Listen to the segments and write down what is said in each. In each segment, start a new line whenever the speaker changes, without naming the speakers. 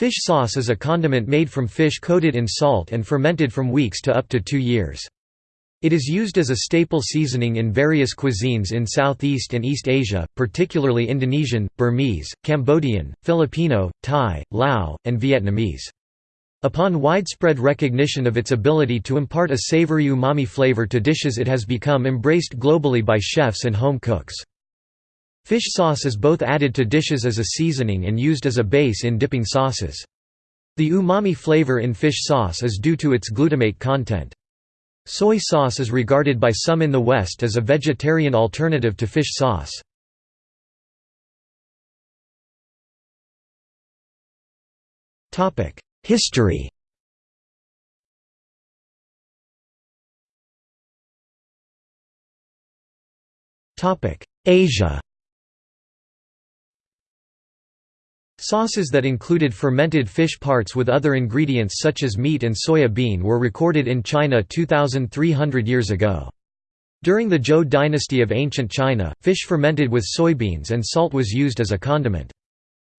Fish sauce is a condiment made from fish coated in salt and fermented from weeks to up to two years. It is used as a staple seasoning in various cuisines in Southeast and East Asia, particularly Indonesian, Burmese, Cambodian, Filipino, Thai, Lao, and Vietnamese. Upon widespread recognition of its ability to impart a savory umami flavor to dishes it has become embraced globally by chefs and home cooks. Fish sauce is both added to dishes as a seasoning and used as a base in dipping sauces. The umami flavor in fish sauce is due to its glutamate content. Soy sauce is regarded by some in the West as a vegetarian alternative to fish sauce. History Asia Sauces that included fermented fish parts with other ingredients such as meat and soya bean were recorded in China 2,300 years ago. During the Zhou dynasty of ancient China, fish fermented with soybeans and salt was used as a condiment.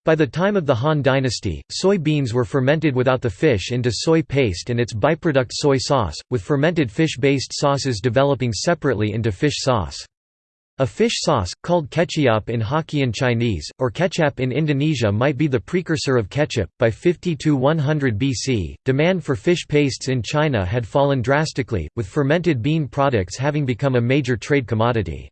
By the time of the Han dynasty, soy beans were fermented without the fish into soy paste and its byproduct soy sauce, with fermented fish-based sauces developing separately into fish sauce. A fish sauce, called ketchup in Hokkien Chinese, or ketchup in Indonesia might be the precursor of ketchup. By 50–100 BC, demand for fish pastes in China had fallen drastically, with fermented bean products having become a major trade commodity.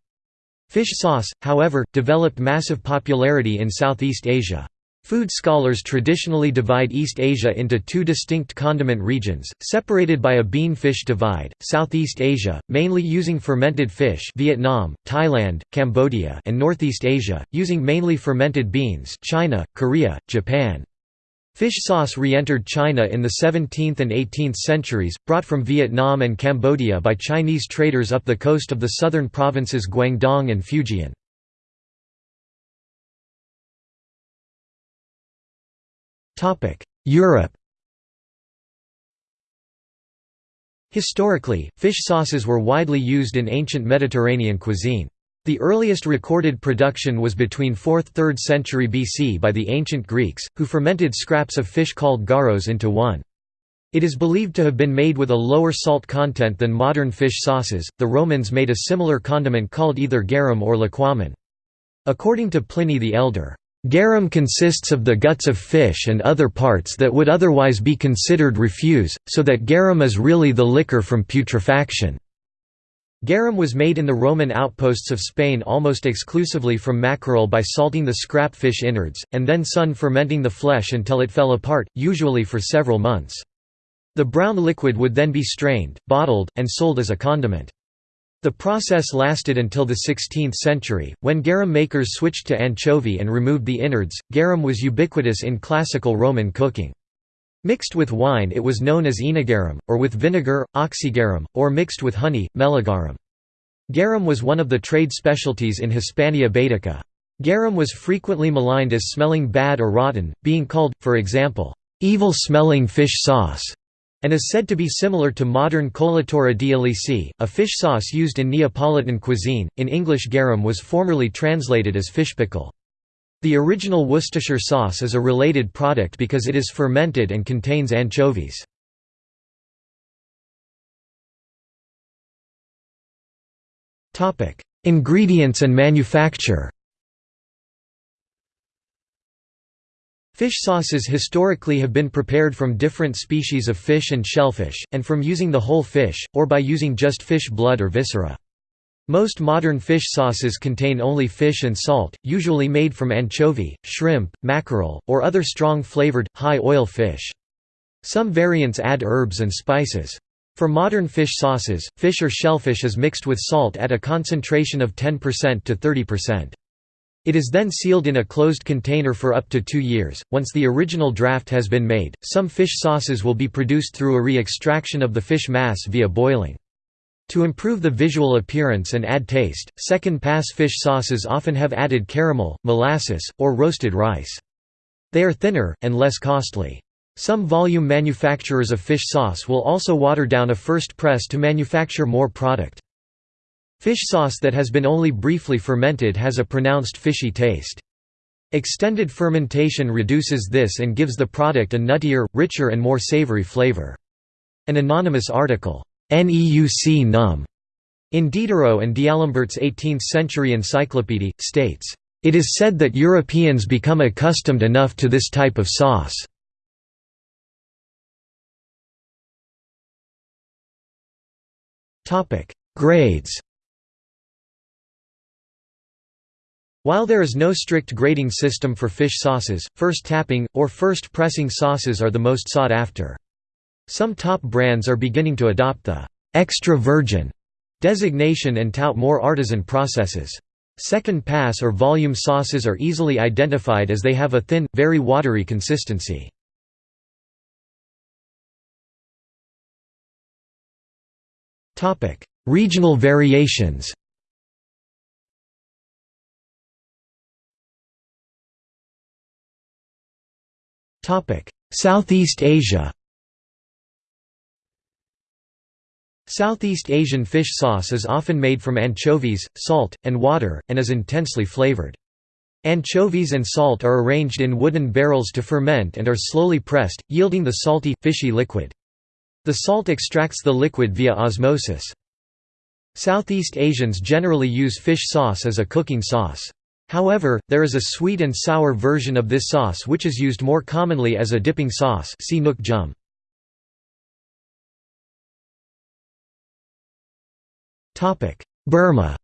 Fish sauce, however, developed massive popularity in Southeast Asia. Food scholars traditionally divide East Asia into two distinct condiment regions, separated by a bean-fish divide, Southeast Asia, mainly using fermented fish Vietnam, Thailand, Cambodia and Northeast Asia, using mainly fermented beans China, Korea, Japan. Fish sauce re-entered China in the 17th and 18th centuries, brought from Vietnam and Cambodia by Chinese traders up the coast of the southern provinces Guangdong and Fujian. Europe Historically, fish sauces were widely used in ancient Mediterranean cuisine. The earliest recorded production was between 4th–3rd century BC by the ancient Greeks, who fermented scraps of fish called garos into one. It is believed to have been made with a lower salt content than modern fish sauces. The Romans made a similar condiment called either garum or liquamen. According to Pliny the Elder, Garum consists of the guts of fish and other parts that would otherwise be considered refuse, so that garum is really the liquor from putrefaction. Garum was made in the Roman outposts of Spain almost exclusively from mackerel by salting the scrap fish innards, and then sun fermenting the flesh until it fell apart, usually for several months. The brown liquid would then be strained, bottled, and sold as a condiment. The process lasted until the 16th century, when garum makers switched to anchovy and removed the innards. Garum was ubiquitous in classical Roman cooking. Mixed with wine it was known as aenogarum, or with vinegar, oxygarum, or mixed with honey, meligarum. Garum was one of the trade specialties in Hispania Baetica. Garum was frequently maligned as smelling bad or rotten, being called, for example, evil-smelling fish sauce and is said to be similar to modern colatura di Alici, a fish sauce used in Neapolitan cuisine. In English, garum was formerly translated as fish pickle. The original Worcestershire sauce is a related product because it is fermented and contains anchovies. Ingredients and manufacture Fish sauces historically have been prepared from different species of fish and shellfish, and from using the whole fish, or by using just fish blood or viscera. Most modern fish sauces contain only fish and salt, usually made from anchovy, shrimp, mackerel, or other strong-flavored, high-oil fish. Some variants add herbs and spices. For modern fish sauces, fish or shellfish is mixed with salt at a concentration of 10% to 30%. It is then sealed in a closed container for up to two years. Once the original draft has been made, some fish sauces will be produced through a re-extraction of the fish mass via boiling. To improve the visual appearance and add taste, second-pass fish sauces often have added caramel, molasses, or roasted rice. They are thinner, and less costly. Some volume manufacturers of fish sauce will also water down a first press to manufacture more product. Fish sauce that has been only briefly fermented has a pronounced fishy taste. Extended fermentation reduces this and gives the product a nuttier, richer and more savory flavor. An anonymous article, Neuc num, in Diderot and D'Alembert's 18th-century encyclopédie, states, "...it is said that Europeans become accustomed enough to this type of sauce." Grades While there is no strict grading system for fish sauces, first tapping, or first pressing sauces are the most sought after. Some top brands are beginning to adopt the «extra virgin» designation and tout more artisan processes. Second pass or volume sauces are easily identified as they have a thin, very watery consistency. Regional variations Southeast Asia Southeast Asian fish sauce is often made from anchovies, salt, and water, and is intensely flavored. Anchovies and salt are arranged in wooden barrels to ferment and are slowly pressed, yielding the salty, fishy liquid. The salt extracts the liquid via osmosis. Southeast Asians generally use fish sauce as a cooking sauce. However, there is a sweet and sour version of this sauce which is used more commonly as a dipping sauce see Nuoc Cham. Burma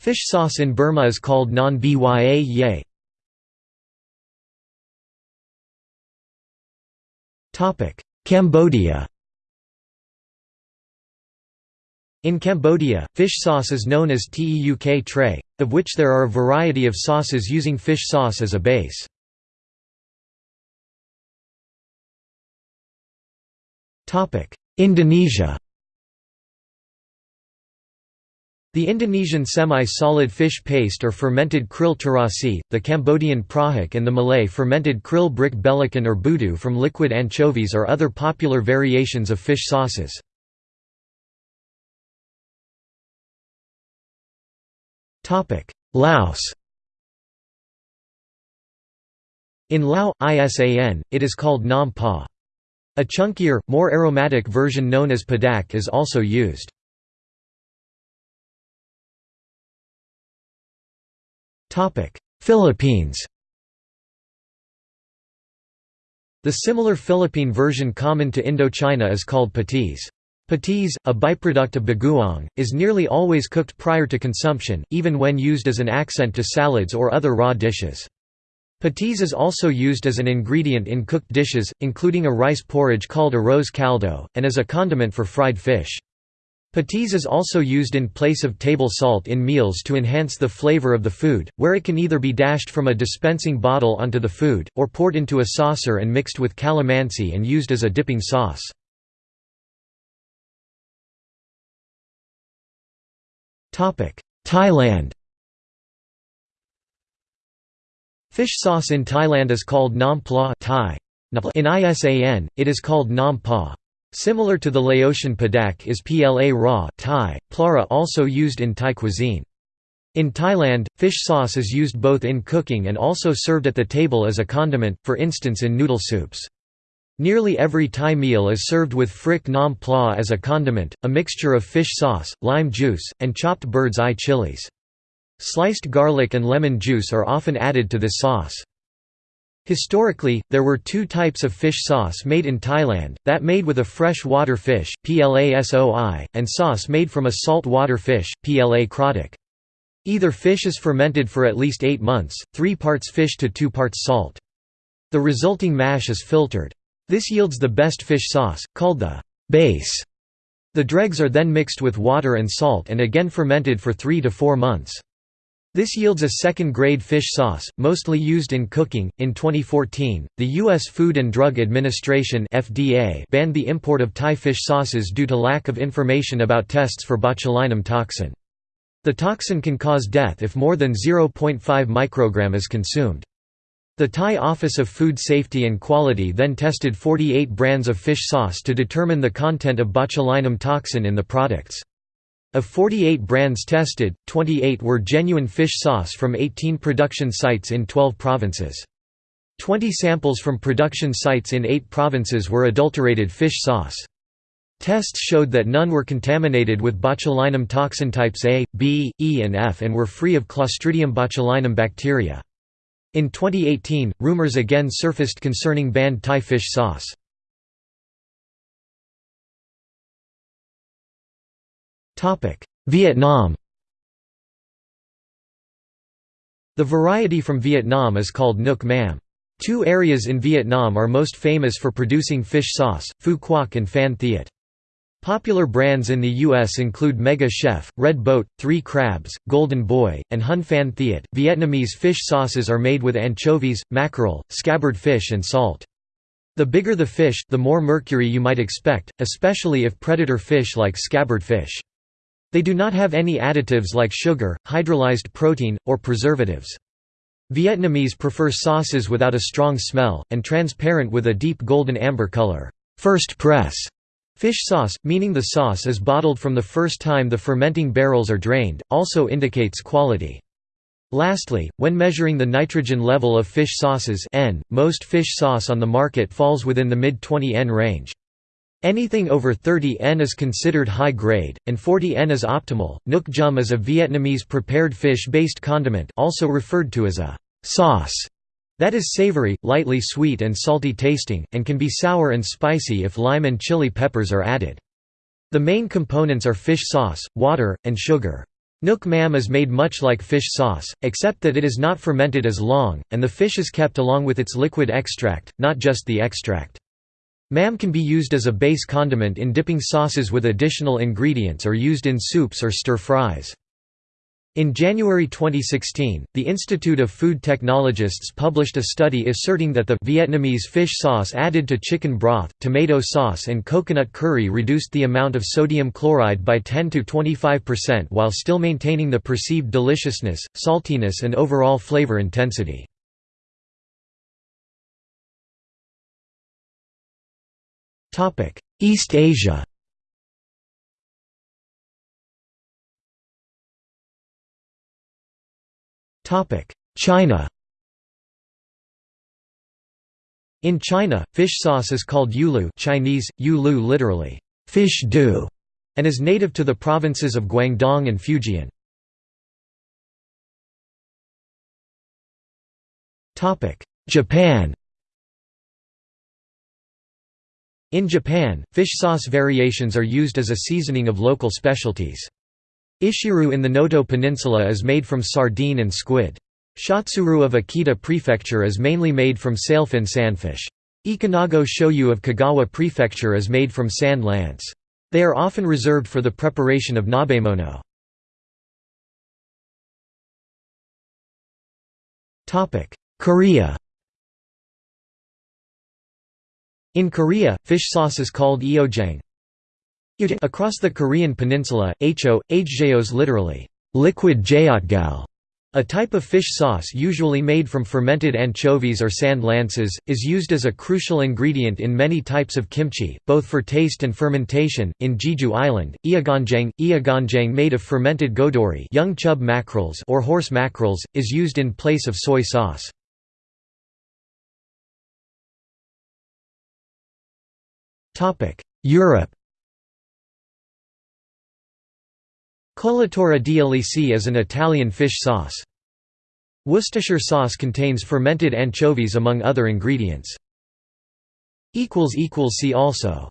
Fish sauce in Burma is called non bya ye. Cambodia In Cambodia, fish sauce is known as teuk tray, of which there are a variety of sauces using fish sauce as a base. Indonesia The Indonesian semi-solid fish paste or fermented krill terasi, the Cambodian prahok and the Malay fermented krill brick belacan or budu from liquid anchovies are other popular variations of fish sauces. Laos In Lao, ISAN, it is called nam pa. A chunkier, more aromatic version known as padak is also used. Philippines The similar Philippine version common to Indochina is called patis. Patis, a byproduct of bagoong, is nearly always cooked prior to consumption, even when used as an accent to salads or other raw dishes. Patis is also used as an ingredient in cooked dishes, including a rice porridge called arroz caldo, and as a condiment for fried fish. Patis is also used in place of table salt in meals to enhance the flavor of the food, where it can either be dashed from a dispensing bottle onto the food, or poured into a saucer and mixed with calamansi and used as a dipping sauce. Thailand Fish sauce in Thailand is called nam pla Thai. In ISAN, it is called nam pa. Similar to the Laotian padak is pla raw Thai, plara also used in Thai cuisine. In Thailand, fish sauce is used both in cooking and also served at the table as a condiment, for instance in noodle soups. Nearly every Thai meal is served with phrik nam pla as a condiment, a mixture of fish sauce, lime juice, and chopped bird's eye chilies. Sliced garlic and lemon juice are often added to this sauce. Historically, there were two types of fish sauce made in Thailand, that made with a fresh water fish, plasoi, and sauce made from a salt water fish, pla krodik. Either fish is fermented for at least eight months, three parts fish to two parts salt. The resulting mash is filtered. This yields the best fish sauce, called the base. The dregs are then mixed with water and salt and again fermented for three to four months. This yields a second-grade fish sauce, mostly used in cooking. In 2014, the U.S. Food and Drug Administration (FDA) banned the import of Thai fish sauces due to lack of information about tests for botulinum toxin. The toxin can cause death if more than 0.5 microgram is consumed. The Thai Office of Food Safety and Quality then tested 48 brands of fish sauce to determine the content of botulinum toxin in the products. Of 48 brands tested, 28 were genuine fish sauce from 18 production sites in 12 provinces. 20 samples from production sites in 8 provinces were adulterated fish sauce. Tests showed that none were contaminated with botulinum toxin types A, B, E and F and were free of Clostridium botulinum bacteria. In 2018, rumors again surfaced concerning banned Thai fish sauce. Vietnam The variety from Vietnam is called Nuoc Mam. Two areas in Vietnam are most famous for producing fish sauce, Phu Quoc and Phan Thiet. Popular brands in the U.S. include Mega Chef, Red Boat, Three Crabs, Golden Boy, and Hun Phan Thiet. Vietnamese fish sauces are made with anchovies, mackerel, scabbard fish, and salt. The bigger the fish, the more mercury you might expect, especially if predator fish like scabbard fish. They do not have any additives like sugar, hydrolyzed protein, or preservatives. Vietnamese prefer sauces without a strong smell, and transparent with a deep golden amber color first press", Fish sauce, meaning the sauce is bottled from the first time the fermenting barrels are drained, also indicates quality. Lastly, when measuring the nitrogen level of fish sauces N, most fish sauce on the market falls within the mid-20 N range. Anything over 30 N is considered high grade, and 40 N is optimal. Nuoc Cham is a Vietnamese prepared fish-based condiment also referred to as a sauce that is savory, lightly sweet and salty tasting, and can be sour and spicy if lime and chili peppers are added. The main components are fish sauce, water, and sugar. Nuoc mam is made much like fish sauce, except that it is not fermented as long, and the fish is kept along with its liquid extract, not just the extract. Mam can be used as a base condiment in dipping sauces with additional ingredients or used in soups or stir-fries. In January 2016, the Institute of Food Technologists published a study asserting that the Vietnamese fish sauce added to chicken broth, tomato sauce and coconut curry reduced the amount of sodium chloride by 10 to 25% while still maintaining the perceived deliciousness, saltiness and overall flavor intensity. East Asia China In China, fish sauce is called yulu Chinese, yulu literally, fish dew, and is native to the provinces of Guangdong and Fujian. Japan In Japan, fish sauce variations are used as a seasoning of local specialties. Ishiru in the Noto Peninsula is made from sardine and squid. Shottsuru of Akita Prefecture is mainly made from sailfin sandfish. Ikanago shoyu of Kagawa Prefecture is made from sand lance. They are often reserved for the preparation of nabemono. Korea In Korea, fish sauce is called eojang. Across the Korean peninsula, ho, hjeos literally, liquid jeotgal, a type of fish sauce usually made from fermented anchovies or sand lances, is used as a crucial ingredient in many types of kimchi, both for taste and fermentation. In Jeju Island, iaganjang, iaganjang made of fermented godori young chub mackerels or horse mackerels, is used in place of soy sauce. Europe Colatura d'Alice is an Italian fish sauce. Worcestershire sauce contains fermented anchovies among other ingredients. See also